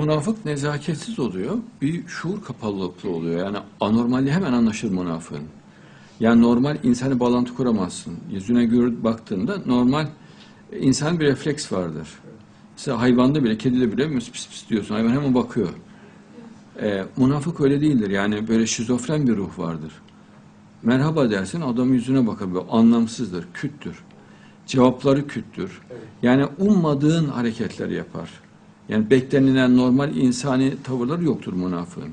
Münafık nezaketsiz oluyor. Bir şuur kapalılıklı oluyor. Yani anormali hemen anlaşır münafığın. Yani normal insani bağlantı kuramazsın. Yüzüne gör, baktığında normal e, insan bir refleks vardır. Mesela hayvanda bile, kedide bile pis pis diyorsun. Hayvan hemen bakıyor. E, münafık öyle değildir. Yani böyle şizofren bir ruh vardır. Merhaba dersin adam yüzüne bakar. Böyle anlamsızdır, küttür. Cevapları küttür. Yani ummadığın hareketler yapar. Yani beklenilen normal insani tavırları yoktur münafığın.